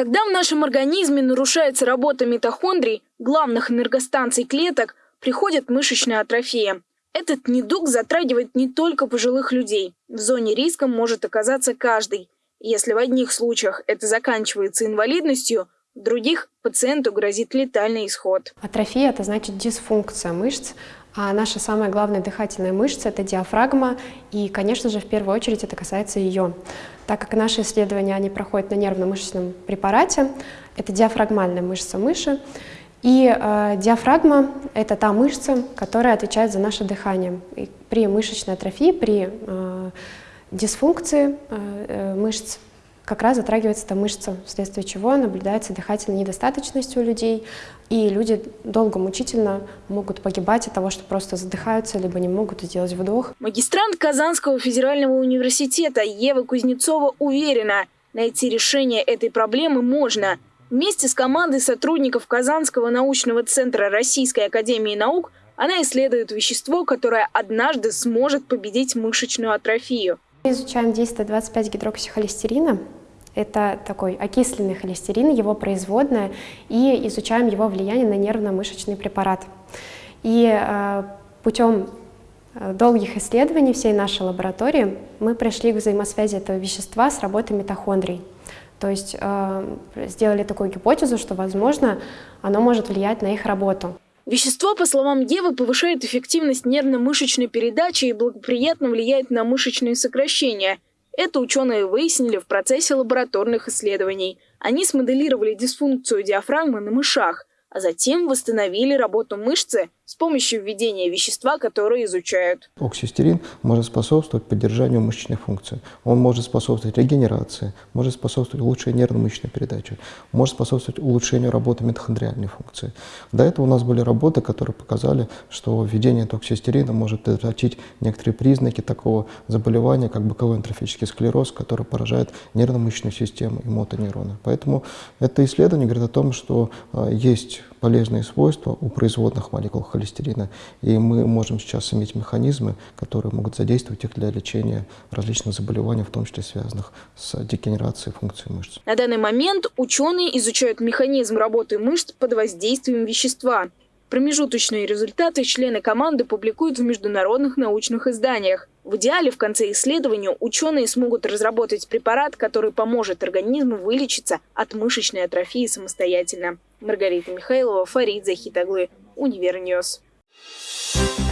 Когда в нашем организме нарушается работа митохондрий, главных энергостанций клеток, приходит мышечная атрофия. Этот недуг затрагивает не только пожилых людей. В зоне риска может оказаться каждый. Если в одних случаях это заканчивается инвалидностью, других пациенту грозит летальный исход. Атрофия – это значит дисфункция мышц, а наша самая главная дыхательная мышца – это диафрагма, и, конечно же, в первую очередь это касается ее. Так как наши исследования они проходят на нервно-мышечном препарате, это диафрагмальная мышца мыши, и э, диафрагма – это та мышца, которая отвечает за наше дыхание. И при мышечной атрофии, при э, дисфункции э, э мышц как раз затрагивается эта мышца, вследствие чего наблюдается дыхательная недостаточность у людей, и люди долго, мучительно могут погибать от того, что просто задыхаются, либо не могут сделать вдох. Магистрант Казанского федерального университета Ева Кузнецова уверена, найти решение этой проблемы можно. Вместе с командой сотрудников Казанского научного центра Российской академии наук она исследует вещество, которое однажды сможет победить мышечную атрофию. Мы изучаем действие 25 гидроксихолестерина. Это такой окисленный холестерин, его производная, и изучаем его влияние на нервно-мышечный препарат. И э, путем э, долгих исследований всей нашей лаборатории мы пришли к взаимосвязи этого вещества с работой митохондрий. То есть э, сделали такую гипотезу, что, возможно, оно может влиять на их работу. Вещество, по словам Евы, повышает эффективность нервно-мышечной передачи и благоприятно влияет на мышечные сокращения – это ученые выяснили в процессе лабораторных исследований. Они смоделировали дисфункцию диафрагмы на мышах, а затем восстановили работу мышцы с помощью введения вещества, которое изучают. Оксистерин может способствовать поддержанию мышечной функции. Он может способствовать регенерации, может способствовать улучшению нервно-мышечной передачи, может способствовать улучшению работы митохондриальной функции. До этого у нас были работы, которые показали, что введение токсистерина может предотвратить некоторые признаки такого заболевания, как боковой энтрофический склероз, который поражает нервно-мышечную систему и мотонейроны. Поэтому это исследование говорит о том, что а, есть полезные свойства у производных молекул холестерина, и мы можем сейчас иметь механизмы, которые могут задействовать их для лечения различных заболеваний, в том числе связанных с дегенерацией функции мышц. На данный момент ученые изучают механизм работы мышц под воздействием вещества. Промежуточные результаты члены команды публикуют в международных научных изданиях. В идеале в конце исследования ученые смогут разработать препарат, который поможет организму вылечиться от мышечной атрофии самостоятельно. Маргарита Михайлова, Фарид Захитаглы, Универньюз. Thank you